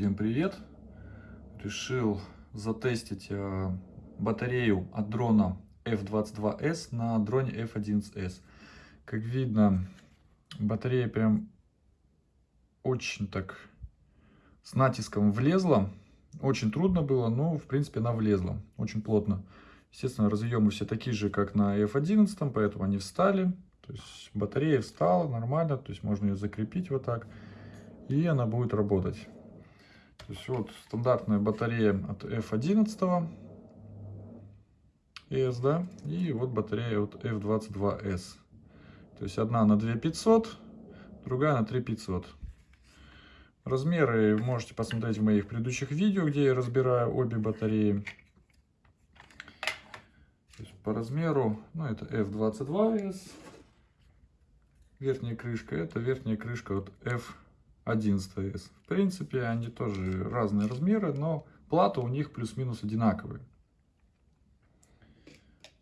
Всем привет! Решил затестить э, батарею от дрона F22S на дроне F11S. Как видно, батарея прям очень так с натиском влезла. Очень трудно было, но в принципе она влезла очень плотно. Естественно, разъемы все такие же, как на F11, поэтому они встали. То есть батарея встала нормально, то есть можно ее закрепить вот так и она будет работать. То есть вот стандартная батарея от F11 S, да, и вот батарея от F22S. То есть одна на 2500, другая на 3500. Размеры можете посмотреть в моих предыдущих видео, где я разбираю обе батареи. по размеру, ну это F22S, верхняя крышка, это верхняя крышка от F 11S. В принципе, они тоже разные размеры, но плата у них плюс-минус одинаковые.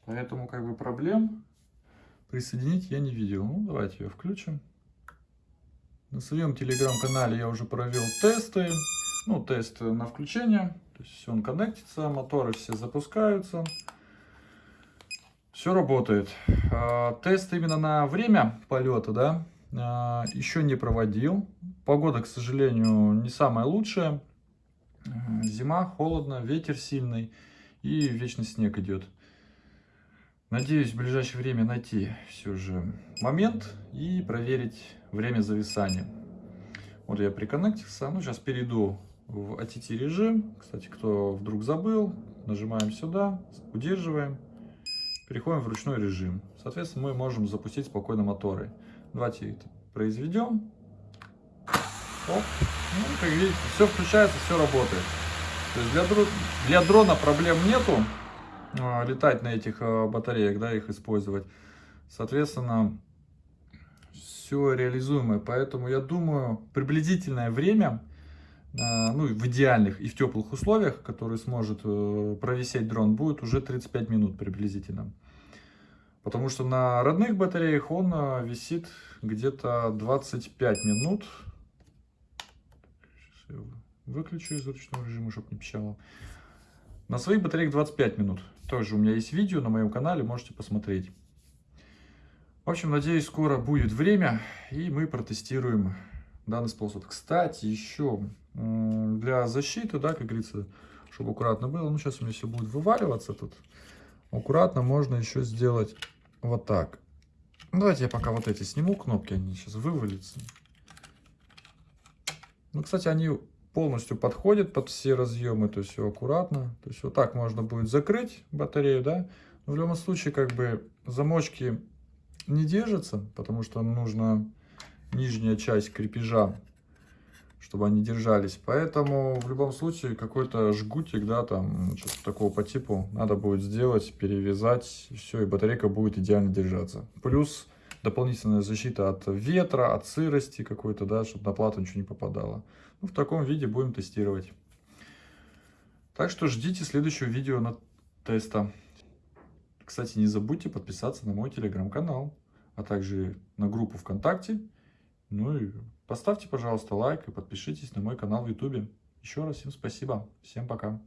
Поэтому как бы проблем присоединить я не видел. Ну, давайте ее включим. На своем телеграм-канале я уже провел тесты. Ну, тест на включение. То есть он коннектится, моторы все запускаются. Все работает. А, тест именно на время полета, да, еще не проводил. Погода, к сожалению, не самая лучшая. Зима, холодно, ветер сильный и вечный снег идет. Надеюсь в ближайшее время найти все же момент и проверить время зависания. Вот я приконнектился. Ну, сейчас перейду в ATT режим. Кстати, кто вдруг забыл, нажимаем сюда, удерживаем, переходим в ручной режим. Соответственно, мы можем запустить спокойно моторы. Давайте это произведем. Оп. Ну, как видите, все включается, все работает. То есть для, для дрона проблем нету а, летать на этих а, батареях, да, их использовать. Соответственно, все реализуемое. Поэтому я думаю, приблизительное время, а, ну, в идеальных и в теплых условиях, которые сможет э, провисеть дрон, будет уже 35 минут приблизительно. Потому что на родных батареях он а, висит где-то 25 минут. Выключу из ручного режима, чтобы не пищало. На своих батареях 25 минут. Тоже у меня есть видео на моем канале, можете посмотреть. В общем, надеюсь, скоро будет время, и мы протестируем данный способ. Кстати, еще для защиты, да, как говорится, чтобы аккуратно было. Ну, сейчас у меня все будет вываливаться тут. Аккуратно можно еще сделать вот так. Давайте я пока вот эти сниму кнопки, они сейчас вывалятся. Ну, кстати, они полностью подходят под все разъемы, то есть все аккуратно. То есть вот так можно будет закрыть батарею, да. Но в любом случае, как бы замочки не держатся, потому что нужно нижняя часть крепежа чтобы они держались. Поэтому в любом случае какой-то жгутик, да, там, что-то такого по типу надо будет сделать, перевязать, все, и батарейка будет идеально держаться. Плюс дополнительная защита от ветра, от сырости какой-то, да, чтобы на плату ничего не попадало. Ну, в таком виде будем тестировать. Так что ждите следующего видео на теста. Кстати, не забудьте подписаться на мой телеграм-канал, а также на группу ВКонтакте. Ну и Поставьте, пожалуйста, лайк и подпишитесь на мой канал в YouTube. Еще раз всем спасибо. Всем пока.